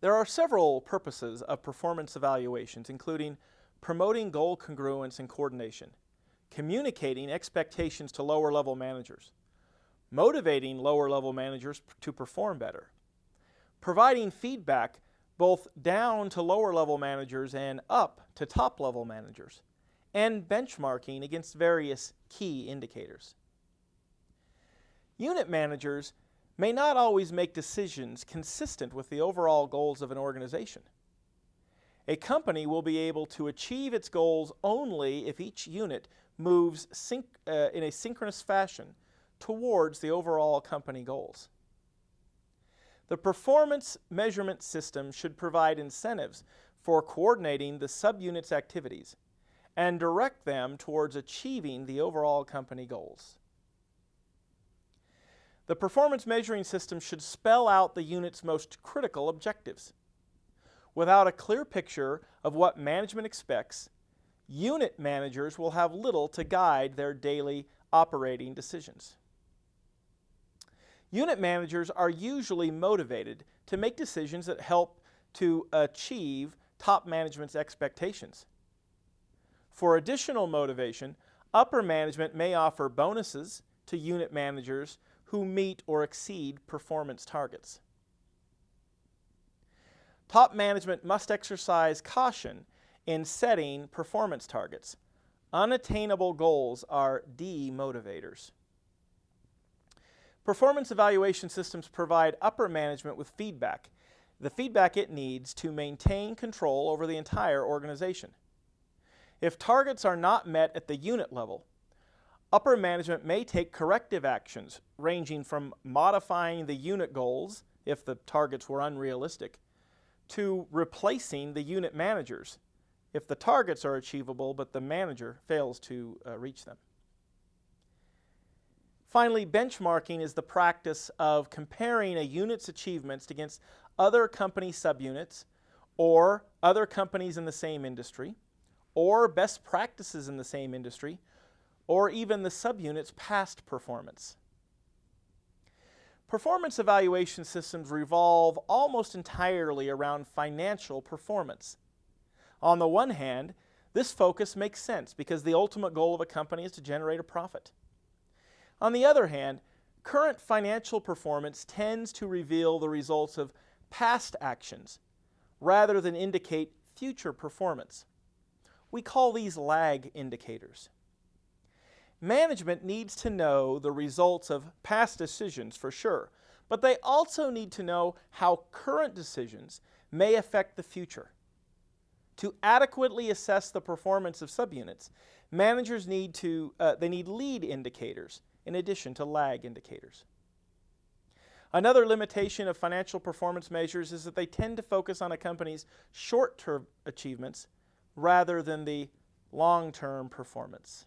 There are several purposes of performance evaluations, including promoting goal congruence and coordination, communicating expectations to lower level managers, motivating lower level managers to perform better, providing feedback both down to lower level managers and up to top level managers, and benchmarking against various key indicators. Unit managers may not always make decisions consistent with the overall goals of an organization. A company will be able to achieve its goals only if each unit moves uh, in a synchronous fashion towards the overall company goals. The performance measurement system should provide incentives for coordinating the subunit's activities and direct them towards achieving the overall company goals. The performance measuring system should spell out the unit's most critical objectives. Without a clear picture of what management expects, unit managers will have little to guide their daily operating decisions. Unit managers are usually motivated to make decisions that help to achieve top management's expectations. For additional motivation, upper management may offer bonuses to unit managers who meet or exceed performance targets. Top management must exercise caution in setting performance targets. Unattainable goals are demotivators. Performance evaluation systems provide upper management with feedback, the feedback it needs to maintain control over the entire organization. If targets are not met at the unit level, upper management may take corrective actions ranging from modifying the unit goals if the targets were unrealistic to replacing the unit managers if the targets are achievable but the manager fails to uh, reach them. Finally, benchmarking is the practice of comparing a unit's achievements against other company subunits or other companies in the same industry or best practices in the same industry or even the subunit's past performance. Performance evaluation systems revolve almost entirely around financial performance. On the one hand, this focus makes sense because the ultimate goal of a company is to generate a profit. On the other hand, current financial performance tends to reveal the results of past actions rather than indicate future performance. We call these lag indicators. Management needs to know the results of past decisions for sure, but they also need to know how current decisions may affect the future. To adequately assess the performance of subunits, managers need to uh, they need lead indicators in addition to lag indicators. Another limitation of financial performance measures is that they tend to focus on a company's short-term achievements rather than the long-term performance.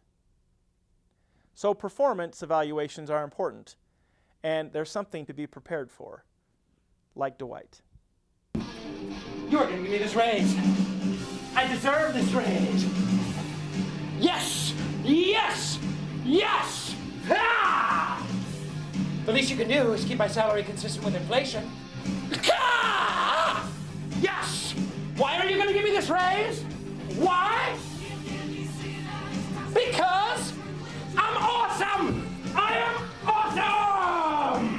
So performance evaluations are important, and there's something to be prepared for, like Dwight. You're to give me this raise. I deserve this raise. Yes! Yes! Yes! Ah! The least you can do is keep my salary consistent with inflation. Ah! Yes! Why are you going to give me this raise? Why?